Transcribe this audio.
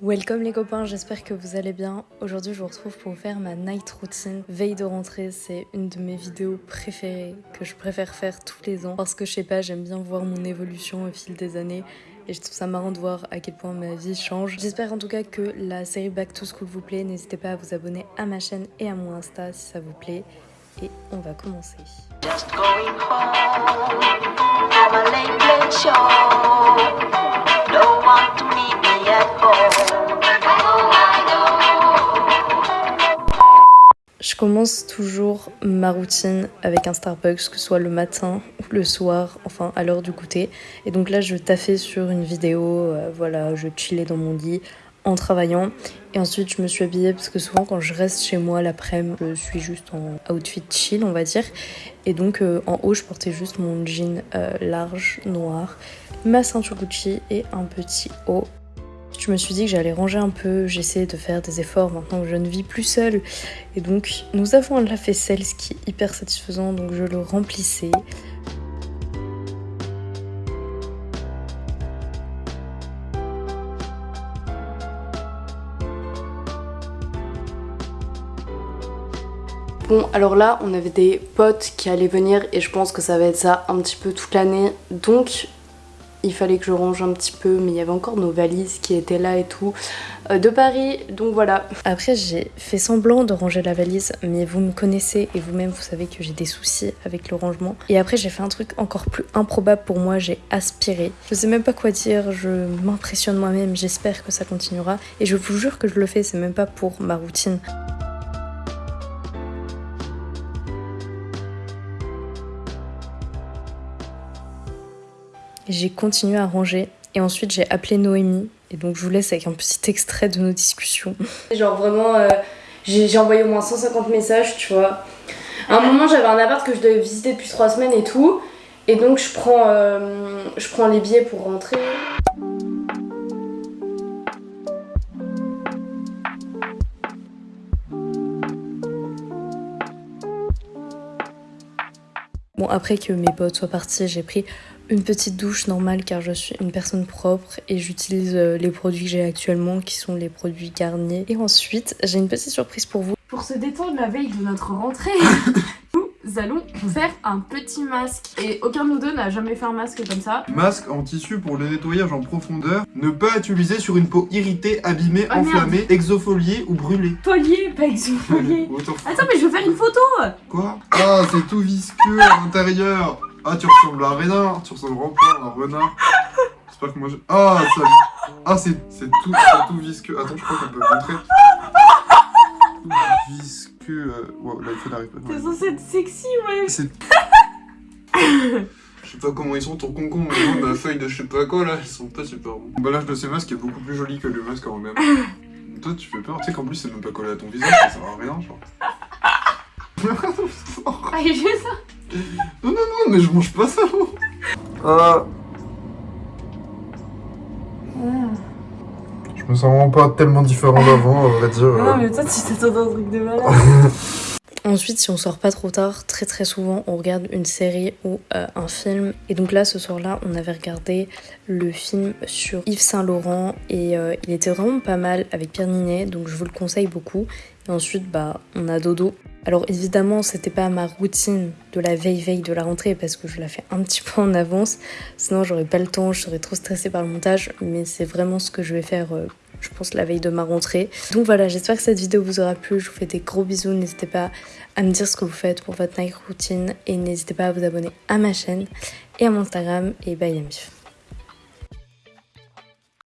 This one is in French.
Welcome les copains, j'espère que vous allez bien. Aujourd'hui je vous retrouve pour vous faire ma night routine. Veille de rentrée, c'est une de mes vidéos préférées que je préfère faire tous les ans parce que je sais pas, j'aime bien voir mon évolution au fil des années et je trouve ça marrant de voir à quel point ma vie change. J'espère en tout cas que la série Back to School vous plaît. N'hésitez pas à vous abonner à ma chaîne et à mon Insta si ça vous plaît. Et on va commencer. Just going home from a late, late show. No one to meet me at home. I know. Je commence toujours ma routine avec un Starbucks, que ce soit le matin ou le soir, enfin à l'heure du goûter. Et donc là, je taffais sur une vidéo, euh, voilà, je chillais dans mon lit en travaillant. Et ensuite, je me suis habillée parce que souvent, quand je reste chez moi l'après-midi, je suis juste en outfit chill, on va dire. Et donc, euh, en haut, je portais juste mon jean euh, large, noir, ma ceinture Gucci et un petit haut. Je me suis dit que j'allais ranger un peu, j'essayais de faire des efforts maintenant que je ne vis plus seule. Et donc, nous avons un lave-vaisselle, ce qui est hyper satisfaisant, donc je le remplissais. Bon, alors là, on avait des potes qui allaient venir et je pense que ça va être ça un petit peu toute l'année. Donc, il fallait que je range un petit peu, mais il y avait encore nos valises qui étaient là et tout, euh, de Paris, donc voilà. Après, j'ai fait semblant de ranger la valise, mais vous me connaissez et vous-même, vous savez que j'ai des soucis avec le rangement. Et après, j'ai fait un truc encore plus improbable pour moi, j'ai aspiré. Je sais même pas quoi dire, je m'impressionne moi-même, j'espère que ça continuera. Et je vous jure que je le fais, c'est même pas pour ma routine. J'ai continué à ranger et ensuite j'ai appelé Noémie et donc je vous laisse avec un petit extrait de nos discussions. Genre vraiment, euh, j'ai envoyé au moins 150 messages, tu vois. À un moment j'avais un appart que je devais visiter depuis 3 semaines et tout et donc je prends, euh, je prends les billets pour rentrer. Bon, après que mes potes soient partis, j'ai pris une petite douche normale car je suis une personne propre et j'utilise euh, les produits que j'ai actuellement qui sont les produits Garnier. Et ensuite, j'ai une petite surprise pour vous. Pour se détendre la veille de notre rentrée, nous allons faire un petit masque. Et aucun de nous deux n'a jamais fait un masque comme ça. Masque en tissu pour le nettoyage en profondeur. Ne pas utiliser sur une peau irritée, abîmée, Ah, merde. enflammée, exofoliée ou brûlée. Folier, pas. Autant- Attends, mais je veux faire une photo Quoi? Ah, c'est tout visqueux à l'intérieur. Ah, tu ressembles à un renard. Tu ressembles vraiment à un renard. J'espère que moi je... Ah, ça... Ah, c'est c'est tout, tout visqueux. Attends, je crois qu'on peut montrer. Tout visqueux... euh, Wow, l'iPhone n'arrive pas. T'es censé être sexy, ouais. C'est... Je sais pas comment ils sont ton concombre, mais moi, ma feuille de je sais pas quoi là, ils sont pas super bons. L'emballage de ces masques est beaucoup plus joli que le masque en même. Toi, tu fais peur, tu sais qu'en plus, c'est même pas collé à ton visage, ça sert à rien, genre. Ah, j'ai ça. Non, non, non, mais je mange pas ça. Ah. Je me sens vraiment pas tellement différent d'avant, à vrai dire. Non, mais toi, tu t'attends un truc de malade. Ensuite, si on sort pas trop tard, très très souvent, on regarde une série ou euh, un film. Et donc là, ce soir-là, on avait regardé le film sur Yves Saint Laurent et euh, il était vraiment pas mal avec Pierre Ninet, donc je vous le conseille beaucoup. Et ensuite, bah, on a dodo. Alors évidemment, c'était pas ma routine de la veille veille de la rentrée parce que je la fais un petit peu en avance. Sinon, j'aurais pas le temps, je serais trop stressée par le montage. Mais c'est vraiment ce que je vais faire. euh, je pense la veille de ma rentrée. Donc voilà, j'espère que cette vidéo vous aura plu. Je vous fais des gros bisous. N'hésitez pas à me dire ce que vous faites pour votre night routine et n'hésitez pas à vous abonner à ma chaîne et à mon Instagram et bye la mif.